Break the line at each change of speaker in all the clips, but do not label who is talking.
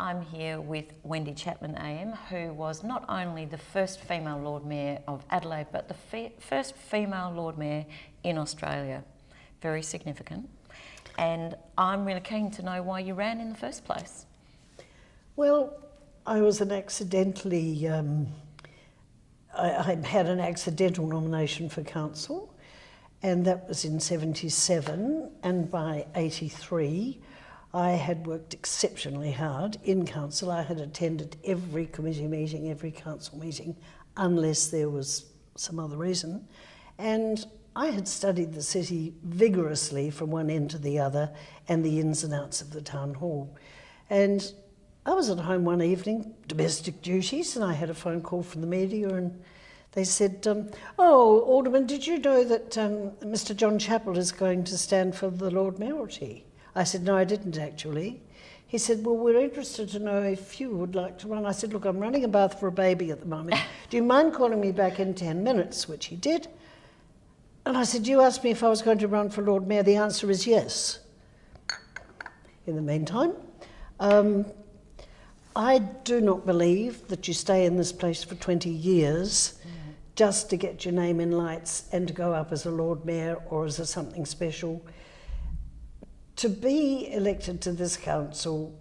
I'm here with Wendy Chapman AM, who was not only the first female Lord Mayor of Adelaide, but the fe first female Lord Mayor in Australia. Very significant. And I'm really keen to know why you ran in the first place.
Well, I was an accidentally, um, I, I had an accidental nomination for council, and that was in 77, and by 83, I had worked exceptionally hard in council. I had attended every committee meeting, every council meeting, unless there was some other reason. And I had studied the city vigorously from one end to the other and the ins and outs of the town hall. And I was at home one evening, domestic duties, and I had a phone call from the media and they said, um, oh, Alderman, did you know that um, Mr John Chappell is going to stand for the Lord Mayoralty? I said, no, I didn't actually. He said, well, we're interested to know if you would like to run. I said, look, I'm running a bath for a baby at the moment. Do you mind calling me back in 10 minutes? Which he did. And I said, you asked me if I was going to run for Lord Mayor. The answer is yes. In the meantime, um, I do not believe that you stay in this place for 20 years just to get your name in lights and to go up as a Lord Mayor or as a something special to be elected to this council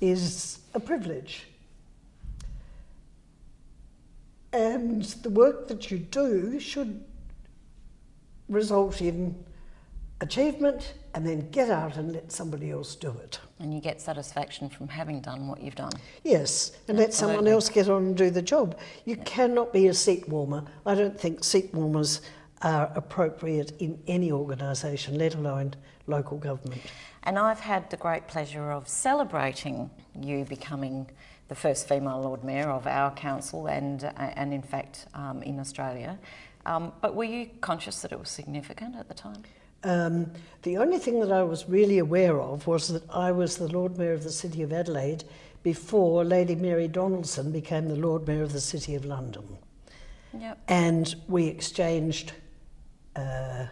is a privilege. And the work that you do should result in achievement and then get out and let somebody else do it.
And you get satisfaction from having done what you've done.
Yes, and Absolutely. let someone else get on and do the job. You yeah. cannot be a seat warmer. I don't think seat warmers are appropriate in any organisation, let alone local government.
And I've had the great pleasure of celebrating you becoming the first female Lord Mayor of our council and, uh, and in fact um, in Australia. Um, but were you conscious that it was significant at the time?
Um, the only thing that I was really aware of was that I was the Lord Mayor of the City of Adelaide before Lady Mary Donaldson became the Lord Mayor of the City of London. Yep. And we exchanged uh,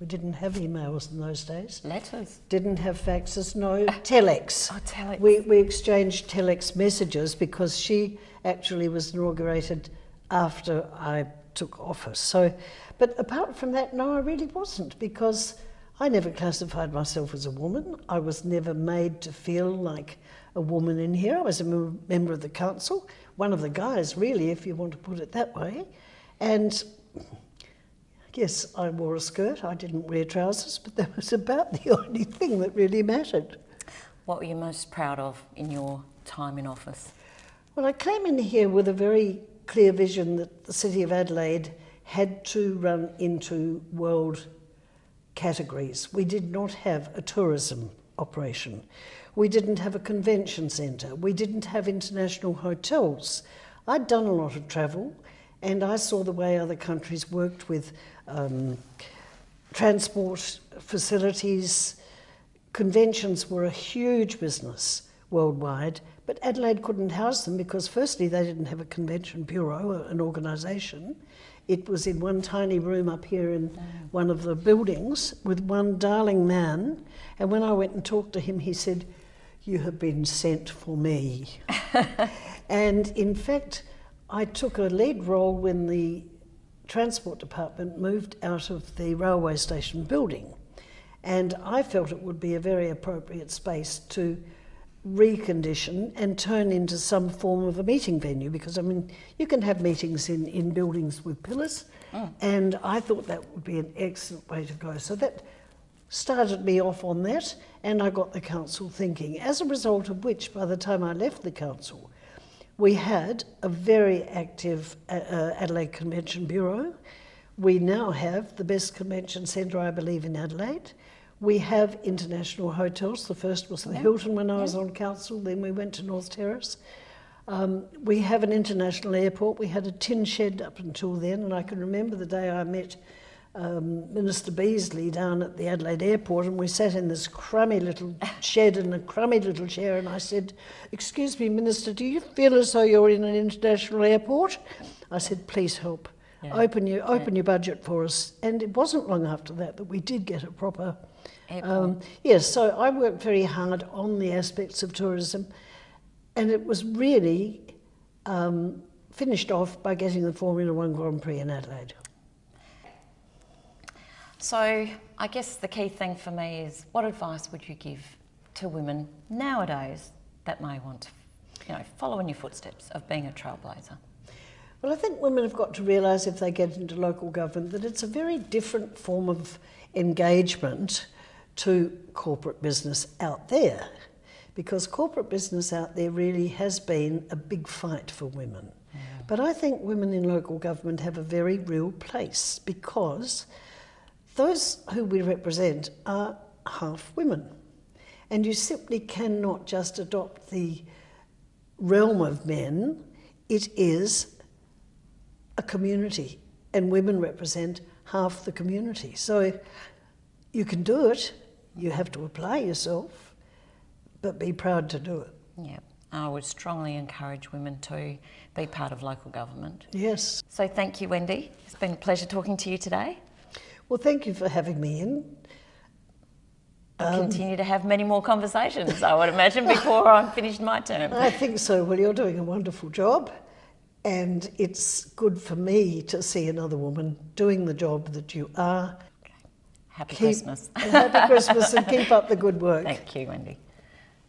we didn't have emails in those days.
Letters.
Didn't have faxes, no. telex.
Oh, telex.
We, we exchanged telex messages because she actually was inaugurated after I took office. So, but apart from that, no, I really wasn't because I never classified myself as a woman. I was never made to feel like a woman in here. I was a member of the council, one of the guys, really, if you want to put it that way. And Yes, I wore a skirt. I didn't wear trousers, but that was about the only thing that really mattered.
What were you most proud of in your time in office?
Well, I came in here with a very clear vision that the City of Adelaide had to run into world categories. We did not have a tourism operation. We didn't have a convention centre. We didn't have international hotels. I'd done a lot of travel and I saw the way other countries worked with um, transport facilities. Conventions were a huge business worldwide, but Adelaide couldn't house them because firstly they didn't have a convention bureau, an organisation. It was in one tiny room up here in one of the buildings with one darling man. And when I went and talked to him, he said, you have been sent for me. and in fact, I took a lead role when the Transport Department moved out of the railway station building. And I felt it would be a very appropriate space to recondition and turn into some form of a meeting venue because I mean you can have meetings in, in buildings with pillars oh. and I thought that would be an excellent way to go. So that started me off on that and I got the council thinking as a result of which by the time I left the council we had a very active uh, uh, Adelaide Convention Bureau. We now have the best convention centre, I believe, in Adelaide. We have international hotels. The first was the yeah. Hilton when I yeah. was on council, then we went to North Terrace. Um, we have an international airport. We had a tin shed up until then, and I can remember the day I met um, Minister Beazley down at the Adelaide airport and we sat in this crummy little shed in a crummy little chair and I said, excuse me, Minister, do you feel as though you're in an international airport? I said, please help.
Yeah.
open your open your budget for us. And it wasn't long after that that we did get a proper. Um, yes, so I worked very hard on the aspects of tourism, and it was really um, finished off by getting the Formula One Grand Prix in Adelaide.
So I guess the key thing for me is what advice would you give to women nowadays that may want to, you know, follow in your footsteps of being a trailblazer?
Well, I think women have got to realise if they get into local government that it's a very different form of engagement to corporate business out there. Because corporate business out there really has been a big fight for women. But I think women in local government have a very real place because those who we represent are half women. And you simply cannot just adopt the realm of men. It is a community, and women represent half the community. So you can do it, you have to apply yourself, but be proud to do it.
Yeah, I would strongly encourage women to be part of local government.
Yes.
So thank you, Wendy. It's been a pleasure talking to you today.
Well, thank you for having me in.
I'll um, continue to have many more conversations, I would imagine, before I'm finished my term.
I think so. Well, you're doing a wonderful job, and it's good for me to see another woman doing the job that you are.
Happy
Keep-
Christmas.
Happy Christmas and keep up the good work.
Thank you, Wendy.